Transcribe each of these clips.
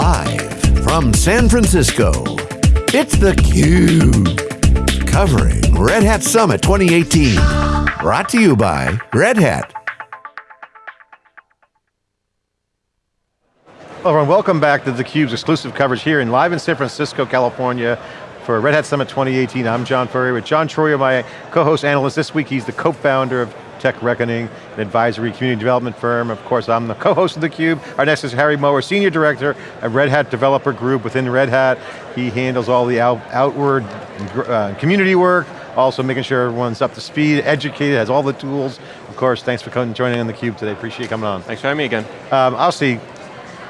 Live from San Francisco, it's theCUBE. Covering Red Hat Summit 2018. Brought to you by Red Hat. Hello everyone, welcome back to theCUBE's exclusive coverage here in live in San Francisco, California for Red Hat Summit 2018. I'm John Furrier with John Troyer, my co-host analyst this week. He's the co-founder of Tech Reckoning, an advisory community development firm. Of course, I'm the co-host of theCUBE. Our next is Harry Mower, Senior Director at Red Hat Developer Group within Red Hat. He handles all the out, outward uh, community work, also making sure everyone's up to speed, educated, has all the tools. Of course, thanks for coming, joining on theCUBE today, appreciate you coming on. Thanks for having me again. Um, obviously,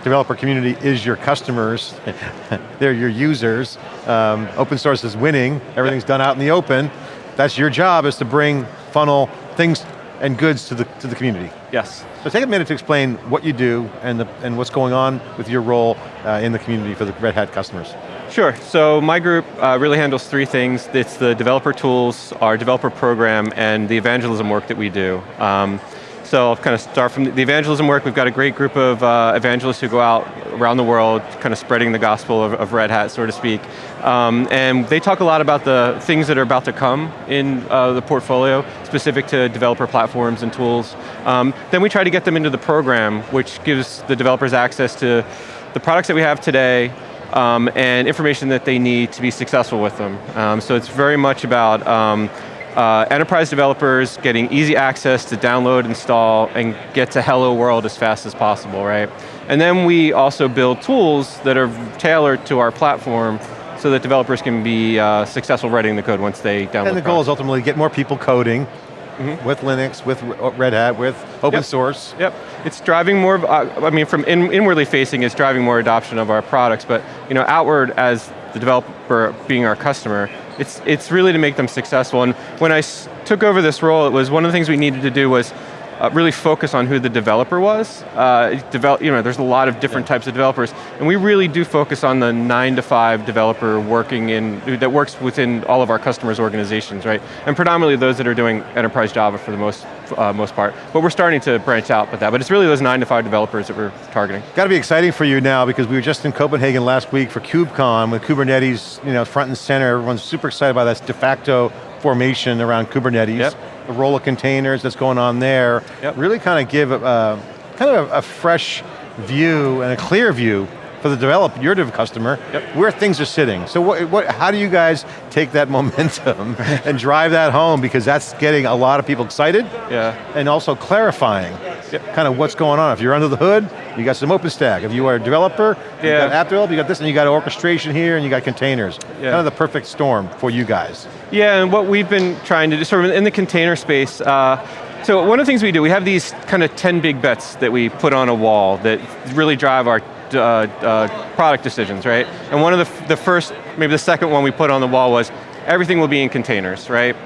developer community is your customers, they're your users. Um, open source is winning, everything's done out in the open. That's your job, is to bring funnel things and goods to the, to the community. Yes. So take a minute to explain what you do and, the, and what's going on with your role uh, in the community for the Red Hat customers. Sure, so my group uh, really handles three things. It's the developer tools, our developer program, and the evangelism work that we do. Um, so I'll kind of start from the evangelism work. We've got a great group of uh, evangelists who go out around the world, kind of spreading the gospel of, of Red Hat, so to speak. Um, and they talk a lot about the things that are about to come in uh, the portfolio, specific to developer platforms and tools. Um, then we try to get them into the program, which gives the developers access to the products that we have today, um, and information that they need to be successful with them. Um, so it's very much about um, uh, enterprise developers getting easy access to download, install, and get to hello world as fast as possible, right? And then we also build tools that are tailored to our platform so that developers can be uh, successful writing the code once they download And the goal is ultimately get more people coding, Mm -hmm. with Linux, with Red Hat, with open yep. source. Yep, it's driving more, uh, I mean from in, inwardly facing, it's driving more adoption of our products, but you know, outward as the developer being our customer, it's, it's really to make them successful. And when I took over this role, it was one of the things we needed to do was uh, really focus on who the developer was. Uh, develop, you know, there's a lot of different yeah. types of developers, and we really do focus on the nine to five developer working in, that works within all of our customers' organizations, right? And predominantly those that are doing enterprise Java for the most, uh, most part. But we're starting to branch out with that, but it's really those nine to five developers that we're targeting. Got to be exciting for you now because we were just in Copenhagen last week for KubeCon with Kubernetes, you know, front and center. Everyone's super excited about that de facto formation around Kubernetes. Yep the role of containers that's going on there, yep. really uh, kind of give a, kind of a, a, fresh view and a clear view for the developer, your customer, yep. where things are sitting. So what, what, how do you guys take that momentum and drive that home because that's getting a lot of people excited yeah. and also clarifying yep. kind of what's going on. If you're under the hood, you got some OpenStack. If you are a developer, yeah. you got app developer, you got this, and you got orchestration here, and you got containers. Yeah. Kind of the perfect storm for you guys. Yeah, and what we've been trying to do, sort of in the container space, uh, so one of the things we do, we have these kind of 10 big bets that we put on a wall that really drive our uh, uh, product decisions, right? And one of the, the first, maybe the second one we put on the wall was, everything will be in containers, right?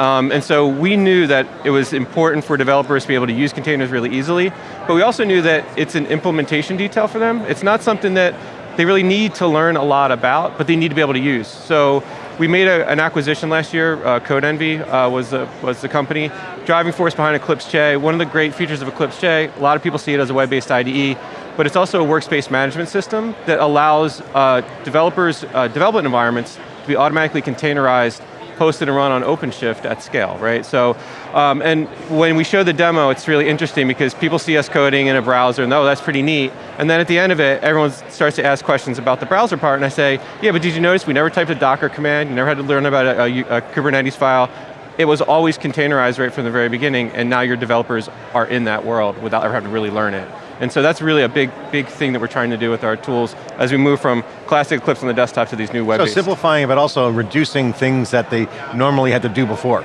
Um, and so we knew that it was important for developers to be able to use containers really easily, but we also knew that it's an implementation detail for them. It's not something that they really need to learn a lot about, but they need to be able to use. So we made a, an acquisition last year, uh, Codenvy uh, was, the, was the company. Driving force behind Eclipse Che, one of the great features of Eclipse Che, a lot of people see it as a web-based IDE, but it's also a workspace management system that allows uh, developers, uh, development environments to be automatically containerized posted and run on OpenShift at scale, right? So, um, and when we show the demo, it's really interesting because people see us coding in a browser and oh, that's pretty neat. And then at the end of it, everyone starts to ask questions about the browser part and I say, yeah, but did you notice we never typed a Docker command, you never had to learn about a, a, a Kubernetes file, it was always containerized right from the very beginning, and now your developers are in that world without ever having to really learn it. And so that's really a big, big thing that we're trying to do with our tools as we move from classic Eclipse on the desktop to these new web So simplifying, but also reducing things that they normally had to do before.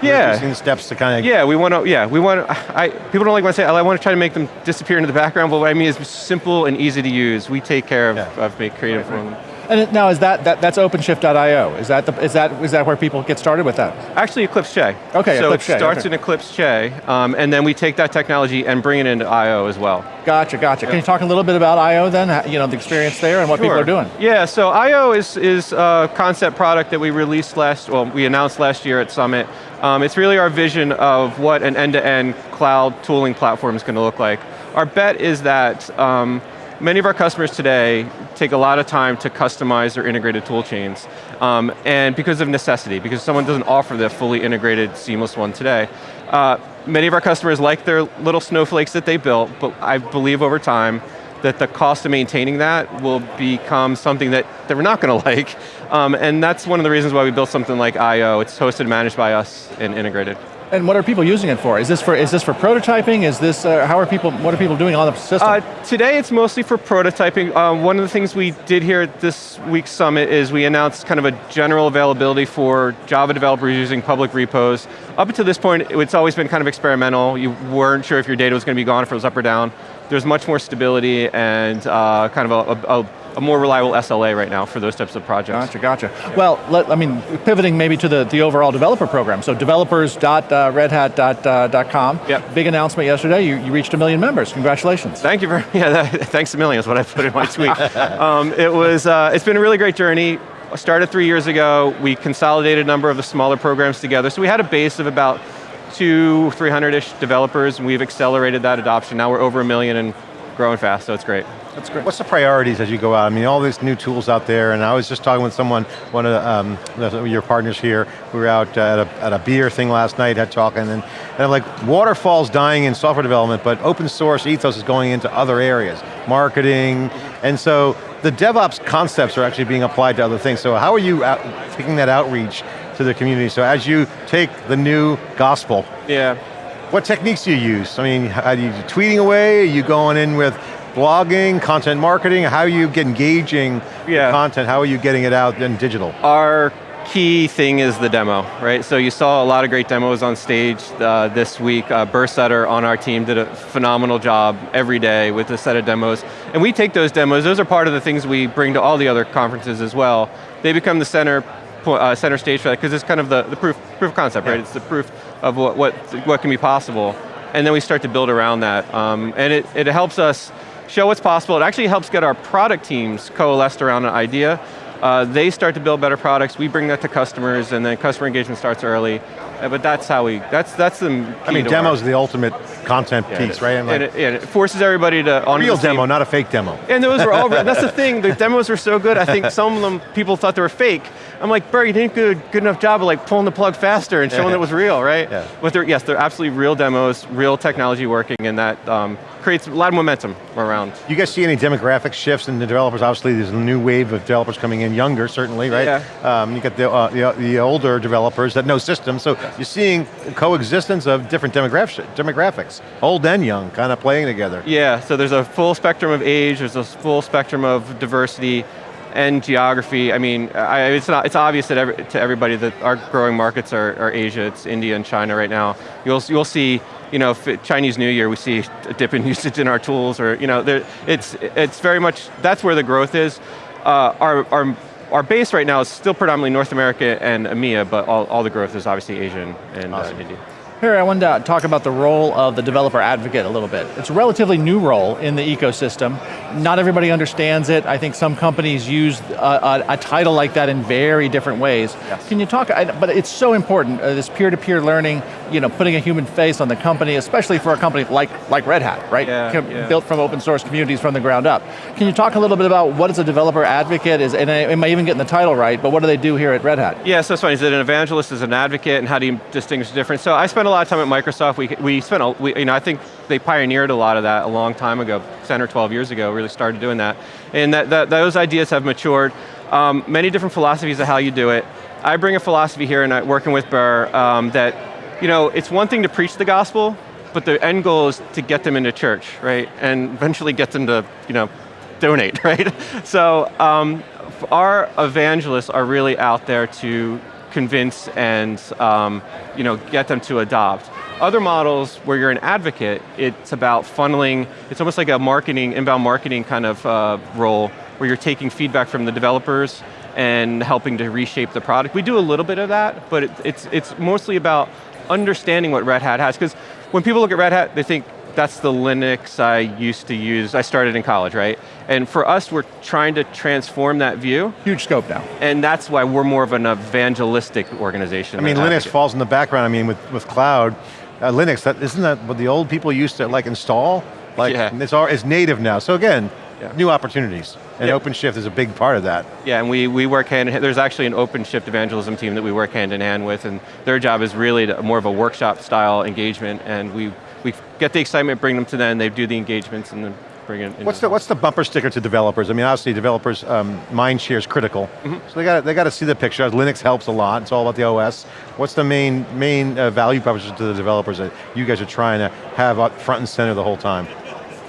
Yeah. Reducing steps to kind of... Yeah, we want to, yeah, we want to, I, people don't like when I say, I want to try to make them disappear into the background, but what I mean is simple and easy to use. We take care of, yeah. of make creative right, right. And now is that, that that's OpenShift.io? Is that the, is that is that where people get started with that? Actually, Eclipse Che. Okay, so Eclipse Che. it starts okay. in Eclipse Che, um, and then we take that technology and bring it into I/O as well. Gotcha, gotcha. Can you talk a little bit about I/O then? You know the experience there and what sure. people are doing. Yeah, so I/O is is a concept product that we released last, well, we announced last year at Summit. Um, it's really our vision of what an end-to-end -end cloud tooling platform is going to look like. Our bet is that. Um, many of our customers today take a lot of time to customize their integrated tool chains. Um, and because of necessity, because someone doesn't offer the fully integrated, seamless one today. Uh, many of our customers like their little snowflakes that they built, but I believe over time, that the cost of maintaining that will become something that they're not going to like. Um, and that's one of the reasons why we built something like I.O. It's hosted managed by us and integrated. And what are people using it for? Is this for is this for prototyping? Is this uh, how are people? What are people doing on the system? Uh, today, it's mostly for prototyping. Um, one of the things we did here at this week's summit is we announced kind of a general availability for Java developers using public repos. Up until this point, it's always been kind of experimental. You weren't sure if your data was going to be gone, if it was up or down. There's much more stability and uh, kind of a, a, a a more reliable SLA right now for those types of projects. Gotcha, gotcha. Well, let, I mean, pivoting maybe to the, the overall developer program. So developers.redhat.com. Uh, yep. Big announcement yesterday, you, you reached a million members, congratulations. Thank you very, yeah, that, thanks a million is what I put in my tweet. um, it was, uh, it's been a really great journey. Started three years ago, we consolidated a number of the smaller programs together, so we had a base of about two, 300-ish developers, and we've accelerated that adoption. Now we're over a million and growing fast, so it's great. That's great. What's the priorities as you go out? I mean, all these new tools out there, and I was just talking with someone, one of um, your partners here, we were out at a, at a beer thing last night, had talking, and, and I'm like, waterfall's dying in software development, but open source ethos is going into other areas, marketing, and so the DevOps concepts are actually being applied to other things. So how are you out, taking that outreach to the community? So as you take the new gospel, yeah. what techniques do you use? I mean, are you tweeting away? Are you going in with blogging, content marketing? How are you engaging yeah. content? How are you getting it out in digital? Our key thing is the demo, right? So you saw a lot of great demos on stage uh, this week. Uh, Burr Sutter on our team did a phenomenal job every day with a set of demos. And we take those demos, those are part of the things we bring to all the other conferences as well. They become the center uh, center stage for that because it's kind of the, the proof, proof of concept, yeah. right? It's the proof of what, what, what can be possible. And then we start to build around that. Um, and it, it helps us show what's possible. It actually helps get our product teams coalesced around an idea. Uh, they start to build better products, we bring that to customers, and then customer engagement starts early. Uh, but that's how we, that's that's the I mean, demos are the ultimate content yeah, piece, right? And, like, it, it, forces everybody to on real demo, not a fake demo. And those were all. that's the thing. The demos were so good. I think some of them people thought they were fake. I'm like, Bert, you didn't do a good enough job of like pulling the plug faster and showing yeah. it was real, right? Yeah. But they're, yes, they're absolutely real demos, real technology working, and that um, creates a lot of momentum around. You guys see any demographic shifts in the developers? Obviously, there's a new wave of developers coming in, younger certainly, right? Yeah. Um, you got the, uh, the, the, older developers that know systems, so you're seeing coexistence of different demographics, old and young, kind of playing together. Yeah, so there's a full spectrum of age, there's a full spectrum of diversity, and geography, I mean, I, it's, not, it's obvious that every, to everybody that our growing markets are, are, Asia, it's India and China right now. You'll, you'll see, you know, Chinese New Year, we see a dip in usage in our tools, or, you know, there, it's, it's very much, that's where the growth is. Uh, our, our, our base right now is still predominantly North America and EMEA, but all, all the growth is obviously Asian and uh, awesome. uh, India. Here, I wanted to talk about the role of the developer advocate a little bit. It's a relatively new role in the ecosystem. Not everybody understands it. I think some companies use a, a, a title like that in very different ways. Yes. Can you talk, I, but it's so important, uh, this peer-to-peer -peer learning, you know, putting a human face on the company, especially for a company like, like Red Hat, right? Yeah, yeah. Built from open source communities from the ground up. Can you talk a little bit about what is a developer advocate, is, and am I even getting the title right, but what do they do here at Red Hat? Yeah, so it's funny, is it an evangelist, is an advocate, and how do you distinguish the difference? So I spend a lot of time at Microsoft, we, we spent, a, we, you know, I think they pioneered a lot of that a long time ago, 10 or 12 years ago, really started doing that. And that, that those ideas have matured. Um, many different philosophies of how you do it. I bring a philosophy here and working with Burr um, that, you know, it's one thing to preach the gospel, but the end goal is to get them into church, right? And eventually get them to, you know, donate, right? So um, our evangelists are really out there to convince and um, you know, get them to adopt. Other models where you're an advocate, it's about funneling, it's almost like a marketing, inbound marketing kind of uh, role where you're taking feedback from the developers and helping to reshape the product. We do a little bit of that, but it, it's, it's mostly about understanding what Red Hat has, because when people look at Red Hat, they think that's the Linux I used to use. I started in college, right? And for us, we're trying to transform that view. Huge scope now. And that's why we're more of an evangelistic organization. I mean, Linux falls in the background. I mean, with, with cloud, uh, Linux, that, isn't that what the old people used to like install? Like, yeah. it's, all, it's native now. So again, Yeah. new opportunities. And Yeah. OpenShift is a big part of that. Yeah, and we, we work hand in hand, there's actually an OpenShift evangelism team that we work hand in hand with, and their job is really to, more of a workshop style engagement, and we, we get the excitement, bring them to them, they do the engagements, and then bring it in. What's the, what's the bumper sticker to developers? I mean, obviously developers, um, mind share is critical. Mm-hmm. So they got they got to see the picture. Linux helps a lot. It's all about the OS. What's the main main uh, value proposition to the developers that you guys are trying to have up front and center the whole time?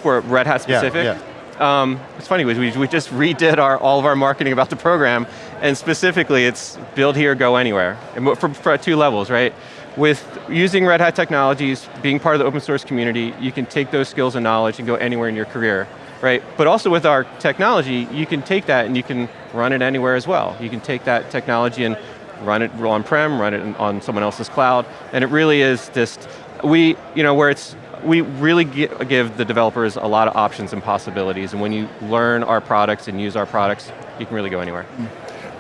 For Red Hat Yeah, specific? yeah. Um, it's funny, we, we just redid our, all of our marketing about the program, and specifically it's build here, go anywhere, and for, for two levels, right? With using Red Hat technologies, being part of the open source community, you can take those skills and knowledge and go anywhere in your career, right? But also with our technology, you can take that and you can run it anywhere as well. You can take that technology and run it on-prem, run it on someone else's cloud, and it really is just, we, you know, where it's, we really give the developers a lot of options and possibilities, and when you learn our products and use our products, you can really go anywhere.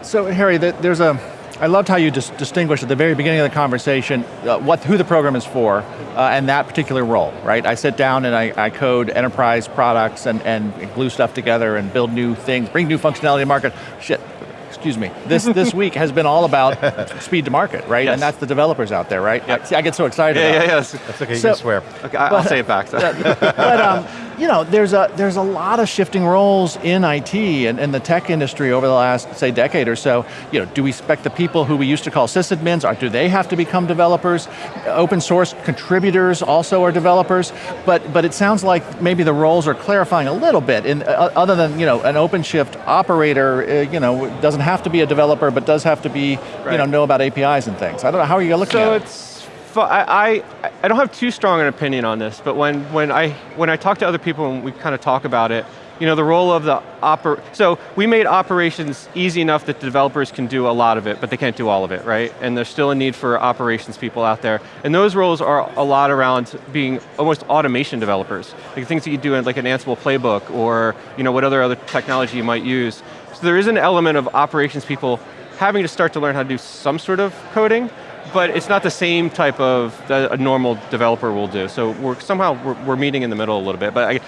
So Harry, there's a, I loved how you dis distinguished at the very beginning of the conversation uh, what, who the program is for uh, and that particular role, right? I sit down and I, I code enterprise products and, and glue stuff together and build new things, bring new functionality to market. Shit, excuse me. This, this week has been all about speed to market, right? Yes. And that's the developers out there, right? Yep. I, see, I get so excited Yeah, yeah, it. That's okay, you can swear. Okay, I- I'll say it back. So. but um, you know, there's a there's a lot of shifting roles in IT and, and the tech industry over the last say decade or so. You know, do we expect the people who we used to call sysadmins, or do they have to become developers? Open source contributors also are developers, but but it sounds like maybe the roles are clarifying a little bit. In uh, other than you know, an OpenShift operator, uh, you know, doesn't have to be a developer, but does have to be you know know about APIs and things. I don't know how are you looking So at it. I, I, I don't have too strong an opinion on this, but when, when, I, when I talk to other people and we kind of talk about it, you know, the role of the oper, so we made operations easy enough that developers can do a lot of it, but they can't do all of it, right? And there's still a need for operations people out there. And those roles are a lot around being almost automation developers. Like things that you do in like an Ansible playbook or, you know, what other other technology you might use. So there is an element of operations people having to start to learn how to do some sort of coding, but it's not the same type of that a normal developer will do. So we're somehow we're, we're meeting in the middle a little bit. But I,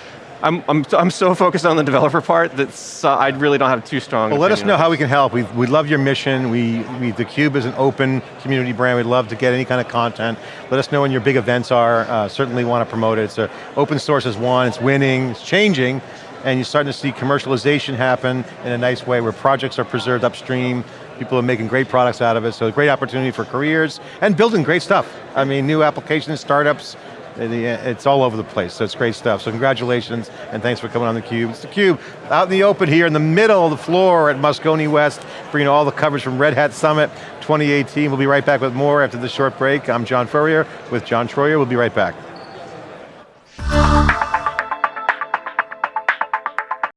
I'm, I'm, I'm so focused on the developer part that uh, I really don't have too strong. Well, let us know how we can help. We, we love your mission. We, we, theCUBE is an open community brand. We'd love to get any kind of content. Let us know when your big events are. Uh, certainly want to promote it. It's a, open source is one, it's winning, it's changing, and you're starting to see commercialization happen in a nice way where projects are preserved upstream, people are making great products out of it, so great opportunity for careers, and building great stuff. I mean, new applications, startups, uh, it's all over the place, so it's great stuff. So congratulations, and thanks for coming on theCUBE. It's theCUBE, out in the open here, in the middle of the floor at Moscone West, bringing all the coverage from Red Hat Summit 2018. We'll be right back with more after this short break. I'm John Furrier with John Troyer, we'll be right back.